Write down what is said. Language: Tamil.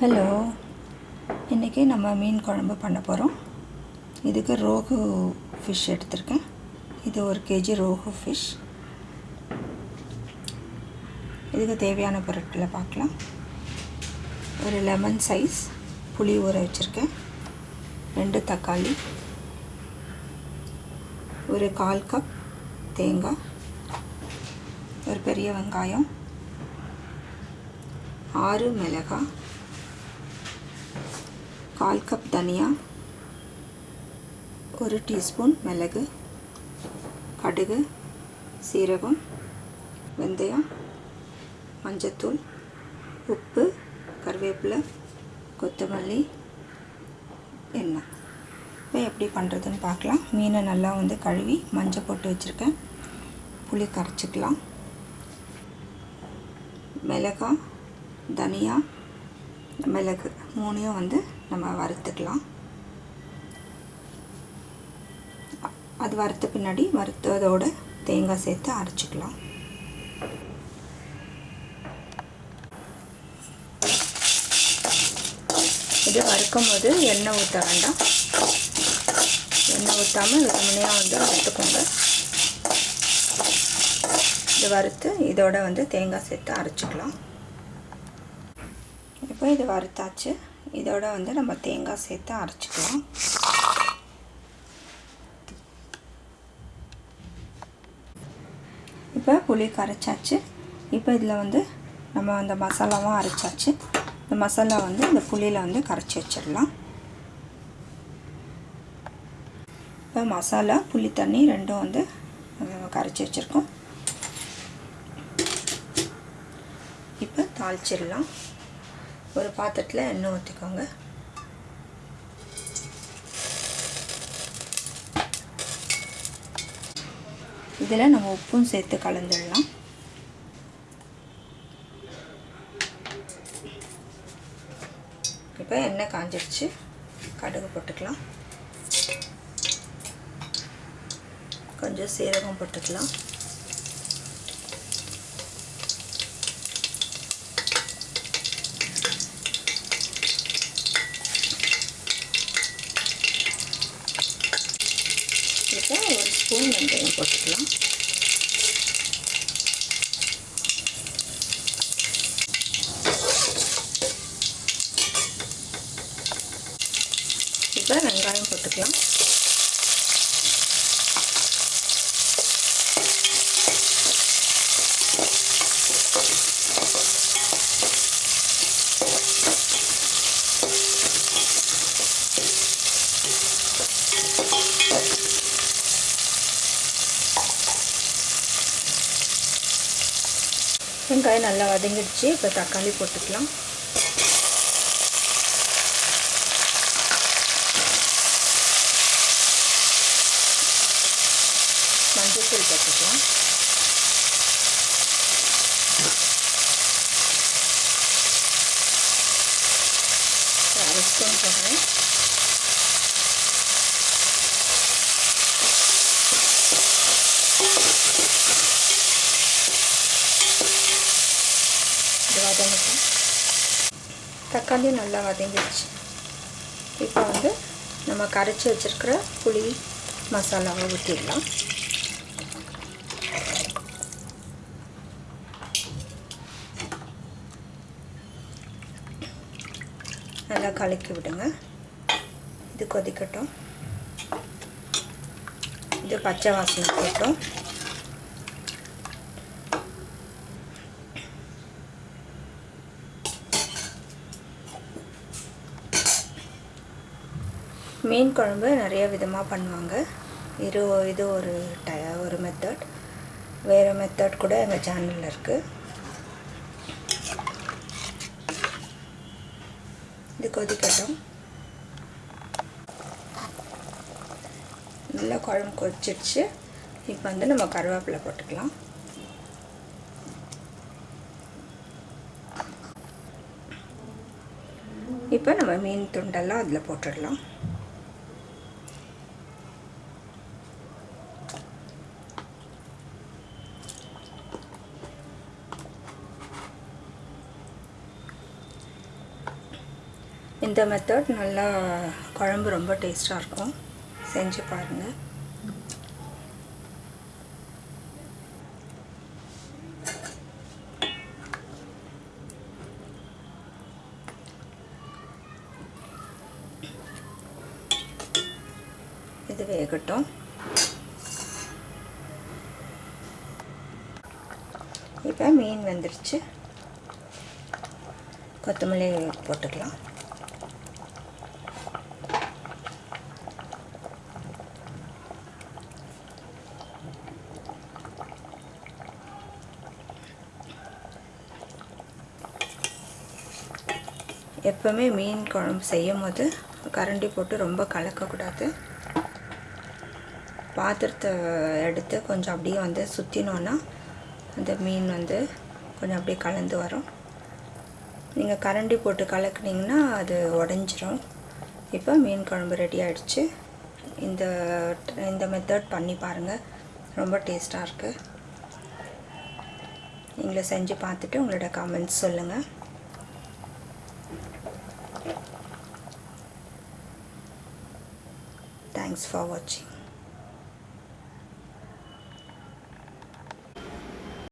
ஹலோ இன்றைக்கி நம்ம மீன் குழம்பு பண்ண போகிறோம் இதுக்கு ரோகு ஃபிஷ் எடுத்திருக்கேன். இது ஒரு கேஜி ரோகு ஃபிஷ் இதுக்கு தேவையான பொருட்களை பார்க்கலாம். ஒரு லெமன் சைஸ் புளி ஊற வச்சுருக்கேன். ரெண்டு தக்காளி. ஒரு கால் கப் தேங்காய். ஒரு பெரிய வெங்காயம். ஆறு மிளகாய். கால் கப் தனியா ஒரு டீஸ்பூன் மிளகு கடுகு சீரகம் வெந்தயம் மஞ்சத்தூள் உப்பு கருவேப்பிலை கொத்தமல்லி எண்ணெய். இப்போ எப்படி பண்ணுறதுன்னு பார்க்கலாம். மீனை நல்லா வந்து கழுவி மஞ்சள் போட்டு வச்சுருக்கேன். புளி கரைச்சிக்கலாம். மிளகாய் தனியாக மிளகு மூணையும் வந்து நம்ம வறுத்துக்கலாம். அது வறுத்த பின்னாடி வறுத்ததோட தேங்காய் சேர்த்து அரைச்சிக்கலாம். இது வறுக்கும் போது எண்ணெய் ஊற்ற வேண்டாம். எண்ணெய் ஊற்றாமல் வெறுமனையாக வந்து வறுத்துக்கோங்க. இது வறுத்து இதோட வந்து தேங்காய் சேர்த்து அரைச்சிக்கலாம். இப்போ இது வறுத்தாச்சு. இதோட வந்து நம்ம தேங்காய் சேர்த்து அரைச்சிக்கலாம். இப்போ புளி கரைச்சாச்சு. இப்போ இதில் வந்து நம்ம அந்த மசாலாவும் அரைச்சாச்சு. இந்த மசாலா வந்து இந்த புளியில் வந்து கரைச்சி வச்சிடலாம். இப்போ மசாலா புளி தண்ணி ரெண்டும் வந்து கரைச்சி வச்சுருக்கோம். இப்போ தாளிச்சிடலாம். ஒரு பாத்திரத்தில் எண்ணெய் ஊற்றிக்கோங்க இதில் நம்ம உப்பும் சேர்த்து கலந்துடலாம். இப்போ எண்ணெய் காஞ்சிடுச்சு கடுகு போட்டுக்கலாம். கொஞ்சம் சீரகம் போட்டுக்கலாம். இப்போ ஒரு ஸ்பூன் வெந்தயம் போட்டுக்கலாம். இப்போ வெங்காயம் போட்டுக்கலாம். வெங்காயம் நல்லா வதங்கிடுச்சு. இப்போ தக்காளி போட்டுக்கலாம் மஞ்சள் போட்டுக்கலாம் அரை ஸ்பூன் போடுறேன் இது வதங்கட்டும் தக்காளி நல்லா வதங்கிடுச்சு. இப்போ வந்து நம்ம கரைச்சி வச்சுருக்கிற புளி மசாலாவை ஊற்றிடலாம் நல்லா கலக்கி விடுங்க. இது கொதிக்கட்டும். இது பச்சை வாசனை போட்டோம். மீன் குழம்பு நிறைய விதமாக பண்ணுவாங்க. இது இது ஒரு ட ஒரு மெத்தட் வேறு மெத்தட் கூட எங்கள் சேனலில் இருக்குது இது கொதிக்கட்டும். நல்லா குழம்பு கொதிச்சிடுச்சு இப்போ வந்து நம்ம கருவேப்பிலை போட்டுக்கலாம். இப்போ நம்ம மீன் துண்டெல்லாம் அதில் போட்டுடலாம். இந்த மெத்தட் நல்லா குழம்பு ரொம்ப டேஸ்ட்டாக இருக்கும். செஞ்சு பாருங்கள் இது வேகட்டும். இப்போ மீன் வந்துருச்சு. கொத்தமல்லி போட்டுக்கலாம். எப்போவுமே மீன் குழம்பு செய்யும் போது கரண்டி போட்டு ரொம்ப கலக்கக்கூடாது. பாத்திரத்தை எடுத்து கொஞ்சம் அப்படியே வந்து சுற்றினோன்னா அந்த மீன் வந்து கொஞ்சம் அப்படியே கலந்து வரும். நீங்கள் கரண்டி போட்டு கலக்குனீங்கன்னா அது உடஞ்சிரும். இப்போ மீன் குழம்பு ரெடி ஆகிடுச்சு இந்த இந்த மெத்தட் பண்ணி பாருங்கள் ரொம்ப டேஸ்ட்டாக இருக்குது நீங்களே செஞ்சு பார்த்துட்டு உங்களோட கமெண்ட்ஸ் சொல்லுங்கள் Thanks for watching.